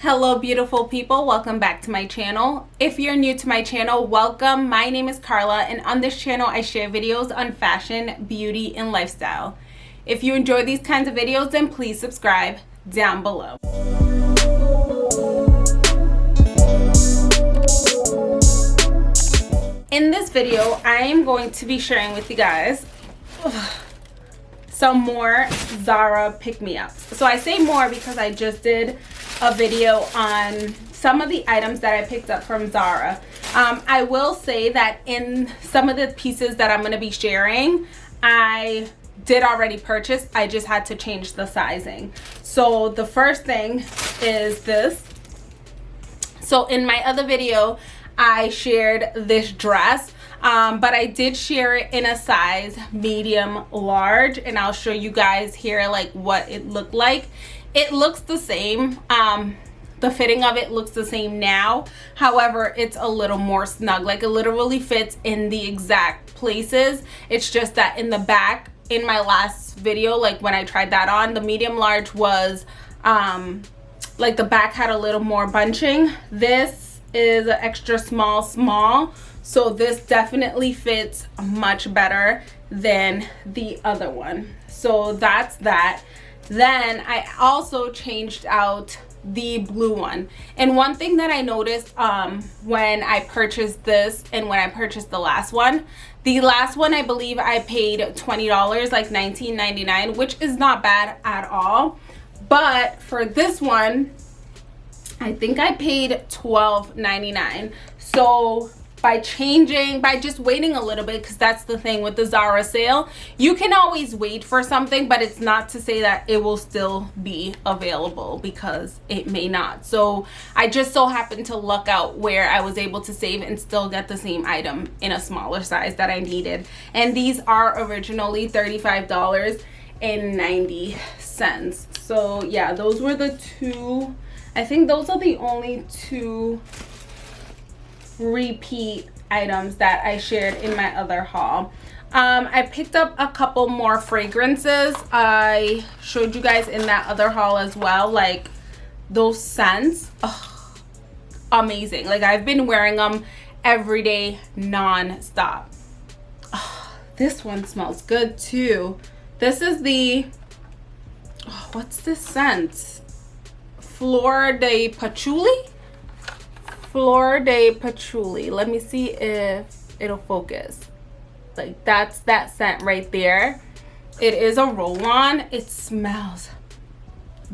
hello beautiful people. Welcome back to my channel. If you're new to my channel welcome. My name is carla and on this channel i share videos on fashion beauty and lifestyle. If you enjoy these kinds of videos then please subscribe down below. In this video i am going to be sharing with you guys some more zara pick-me-ups. So i say more because i just did a video on some of the items that I picked up from Zara. Um, I will say that in some of the pieces that I'm going to be sharing, I did already purchase. I just had to change the sizing. So the first thing is this. So in my other video, I shared this dress. Um, but I did share it in a size medium large and I'll show you guys here like what it looked like it looks the same um the fitting of it looks the same now. However it's a little more snug like it literally fits in the exact places. It's just that in the back in my last video like when i tried that on the medium large was um like the back had a little more bunching. This is an extra small small. So this definitely fits much better than the other one. So that's that then I also changed out the blue one. And one thing that I noticed um, when I purchased this and when I purchased the last one the last one I believe I paid $20 like $19.99 which is not bad at all. But for this one I think I paid $12.99 so by changing by just waiting a little bit because that's the thing with the Zara sale. You can always wait for something but it's not to say that it will still be available because it may not. So I just so happened to luck out where I was able to save and still get the same item in a smaller size that I needed. And these are originally $35 and 90 cents. So yeah those were the two I think those are the only two repeat items that I shared in my other haul. Um, I picked up a couple more fragrances. I showed you guys in that other haul as well, like those scents. Amazing. Like I've been wearing them every day non-stop. This one smells good too. This is the, oh, what's this scent? Flor de Patchouli? Flor de Patchouli. Let me see if it'll focus. Like that's that scent right there. It is a roll-on. It smells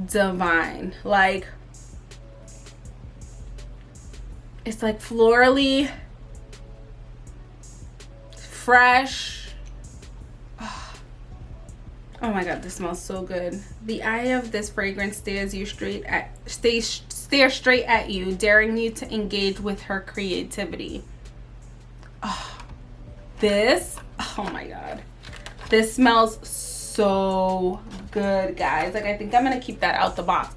divine. Like it's like florally fresh oh, oh my god this smells so good the eye of this fragrance stares you straight at stays stare straight at you daring you to engage with her creativity. Oh, this oh my god. This smells so good guys. Like i think i'm gonna keep that out the box.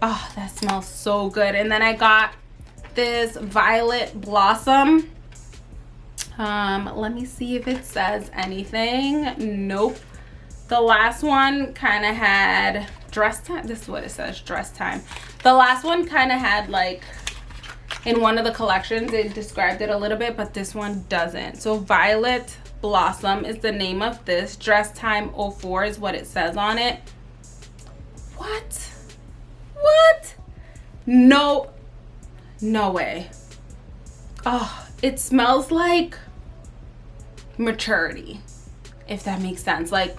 Oh that smells so good. And then i got this violet blossom. Um let me see if it says anything. Nope. The last one kind of had dress time. This is what it says, dress time. The last one kind of had like, in one of the collections, it described it a little bit, but this one doesn't. So Violet Blossom is the name of this. Dress time 04 is what it says on it. What? What? No, no way. Oh, it smells like maturity, if that makes sense. Like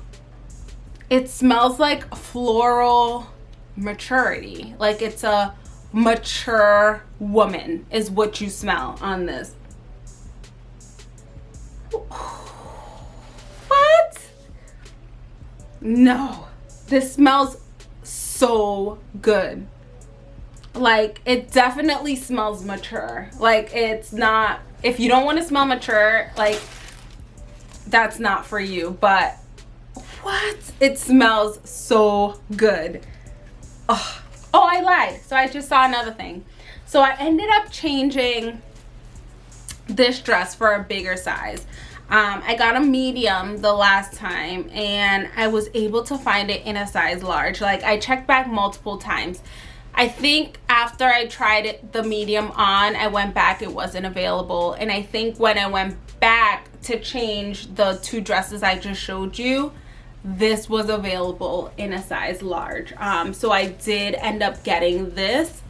it smells like floral maturity. Like it's a mature woman is what you smell on this. What? No. This smells so good. Like it definitely smells mature. Like it's not if you don't want to smell mature like that's not for you but what? It smells so good. Oh, oh i lied. So i just saw another thing. So i ended up changing this dress for a bigger size. Um, I got a medium the last time and I was able to find it in a size large. Like I checked back multiple times. I think after I tried it, the medium on, I went back, it wasn't available. And I think when I went back to change the two dresses I just showed you, this was available in a size large. Um, so I did end up getting this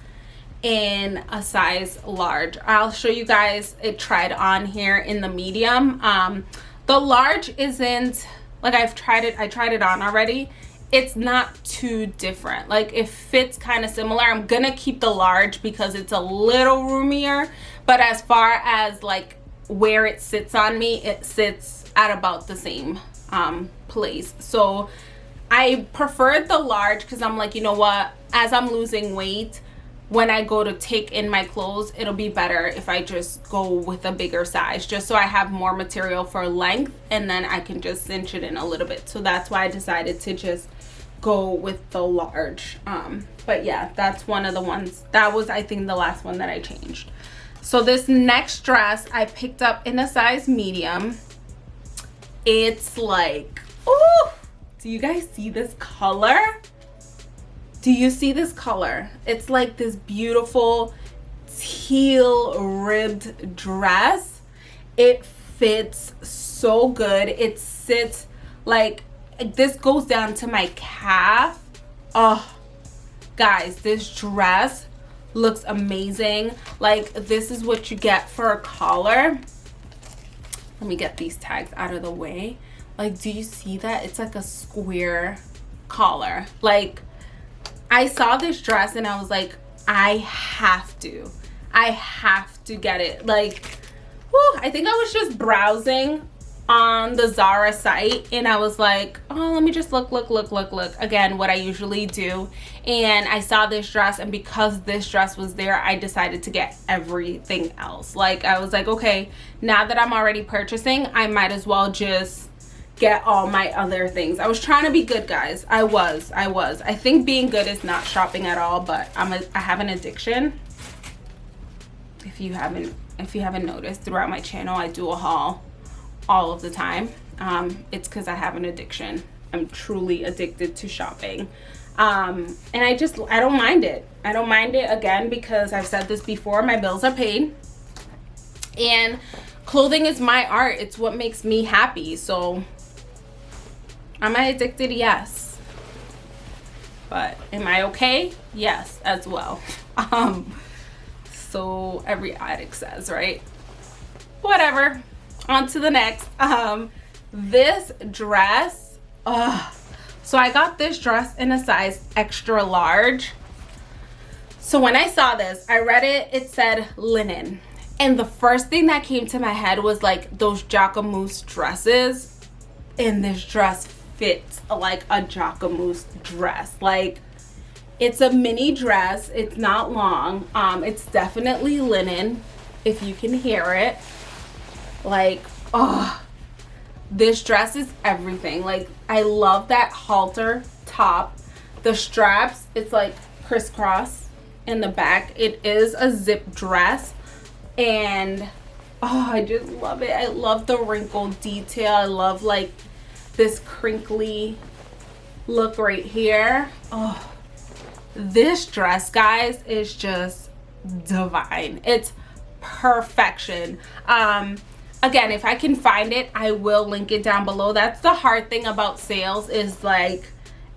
in a size large. I'll show you guys it tried on here in the medium. Um, the large isn't, like I've tried it, I tried it on already it's not too different like it fits kind of similar i'm gonna keep the large because it's a little roomier but as far as like where it sits on me it sits at about the same um place. So i preferred the large because i'm like you know what? As i'm losing weight when I go to take in my clothes, it'll be better if I just go with a bigger size, just so I have more material for length and then I can just cinch it in a little bit. So that's why I decided to just go with the large um but yeah that's one of the ones that was i think the last one that i changed. So this next dress i picked up in a size medium it's like oh do you guys see this color? Do you see this color? It's like this beautiful teal ribbed dress. It fits so good. It sits like this goes down to my calf. Oh guys this dress looks amazing. Like this is what you get for a collar let me get these tags out of the way. Like do you see that? It's like a square collar. Like i saw this dress and i was like i have to. I have to get it. Like whew, i think i was just browsing on the Zara site and I was like, oh, let me just look, look, look, look, look. Again, what I usually do. And I saw this dress and because this dress was there, I decided to get everything else. Like I was like, okay, now that I'm already purchasing, I might as well just get all my other things. I was trying to be good, guys. I was, I was. I think being good is not shopping at all, but I'm a, I have an addiction. If you haven't, if you haven't noticed throughout my channel, I do a haul all of the time. Um, it's because I have an addiction. I'm truly addicted to shopping. Um, and I just, I don't mind it. I don't mind it again because I've said this before, my bills are paid. And clothing is my art. It's what makes me happy. So am I addicted? Yes. But am I okay? Yes, as well. Um, so every addict says, right? Whatever on to the next. Um this dress uh so i got this dress in a size extra large. So when i saw this i read it it said linen. And the first thing that came to my head was like those jacquemus dresses. And this dress fits like a jacquemus dress. Like it's a mini dress. It's not long. Um it's definitely linen if you can hear it like oh this dress is everything. Like i love that halter top. The straps it's like crisscross in the back. It is a zip dress. And oh i just love it. I love the wrinkled detail. I love like this crinkly look right here. Oh this dress guys is just divine. It's perfection. Um again if i can find it i will link it down below. That's the hard thing about sales is like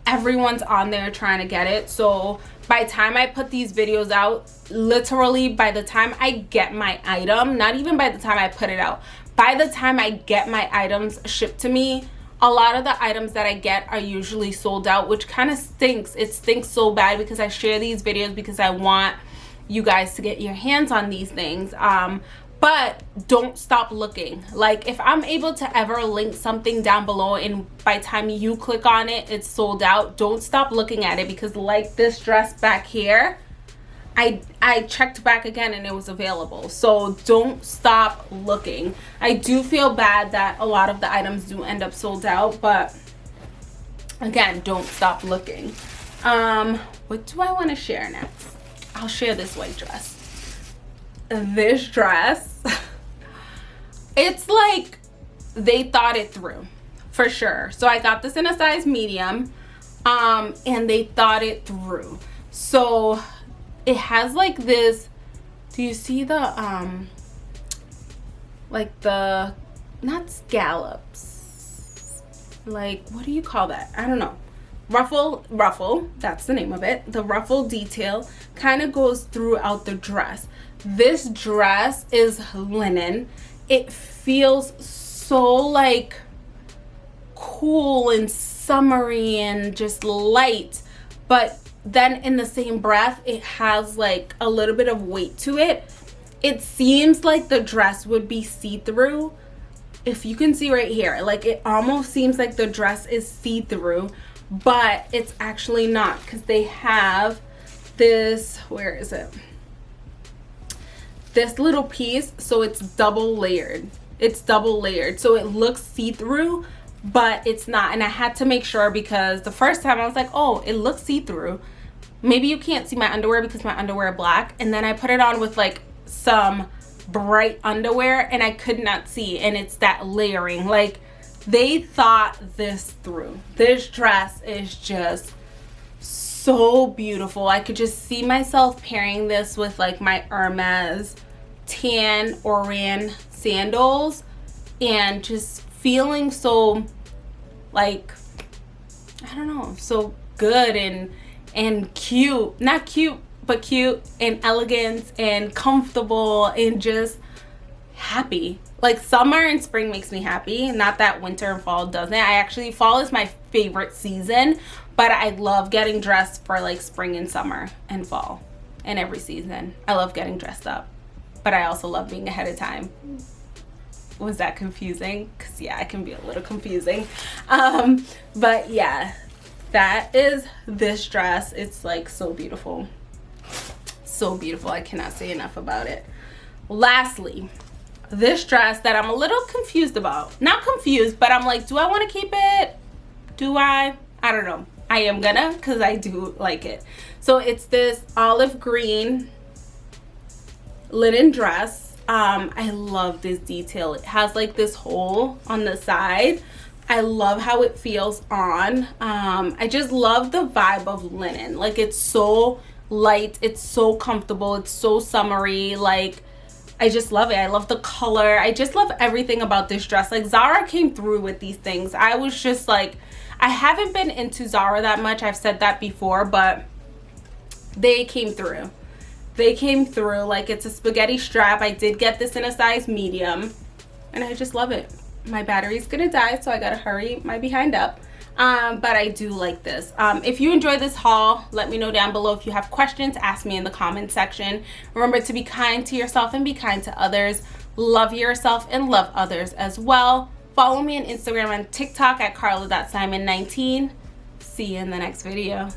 everyone's on there trying to get it. So by the time i put these videos out literally by the time i get my item not even by the time i put it out by the time i get my items shipped to me a lot of the items that i get are usually sold out which kind of stinks. It stinks so bad because i share these videos because i want you guys to get your hands on these things. Um but don't stop looking. Like if i'm able to ever link something down below and by time you click on it it's sold out don't stop looking at it because like this dress back here i i checked back again and it was available. So don't stop looking. I do feel bad that a lot of the items do end up sold out but again don't stop looking. Um what do i want to share next? I'll share this white dress this dress. It's like they thought it through for sure. So i got this in a size medium um and they thought it through. So it has like this do you see the um like the not scallops like what do you call that? I don't know. Ruffle ruffle that's the name of it. The ruffle detail kind of goes throughout the dress this dress is linen. It feels so like cool and summery and just light but then in the same breath it has like a little bit of weight to it. It seems like the dress would be see-through. If you can see right here like it almost seems like the dress is see-through but it's actually not because they have this where is it this little piece so it's double layered. It's double layered. So it looks see-through but it's not. And i had to make sure because the first time i was like oh it looks see-through. Maybe you can't see my underwear because my underwear black. And then i put it on with like some bright underwear and i could not see. And it's that layering. Like they thought this through. This dress is just so beautiful. I could just see myself pairing this with like my hermes tan oran sandals and just feeling so like i don't know so good and and cute. Not cute but cute and elegant and comfortable and just happy like summer and spring makes me happy not that winter and fall doesn't. I actually fall is my favorite season but i love getting dressed for like spring and summer and fall and every season. I love getting dressed up but i also love being ahead of time. Was that confusing? Because yeah it can be a little confusing. Um but yeah that is this dress. It's like so beautiful. So beautiful. I cannot say enough about it. Lastly this dress that I'm a little confused about. Not confused, but I'm like, do I want to keep it? Do I? I don't know. I am gonna because I do like it. So it's this olive green linen dress. Um, I love this detail. It has like this hole on the side. I love how it feels on. Um, I just love the vibe of linen. Like it's so light. It's so comfortable. It's so summery. Like I just love it. I love the color. I just love everything about this dress. Like Zara came through with these things. I was just like, I haven't been into Zara that much. I've said that before, but they came through. They came through like it's a spaghetti strap. I did get this in a size medium and I just love it. My battery's gonna die, so I gotta hurry my behind up um, but I do like this. Um, if you enjoyed this haul, let me know down below. If you have questions, ask me in the comment section. Remember to be kind to yourself and be kind to others. Love yourself and love others as well. Follow me on Instagram and TikTok at carla.simon19. See you in the next video.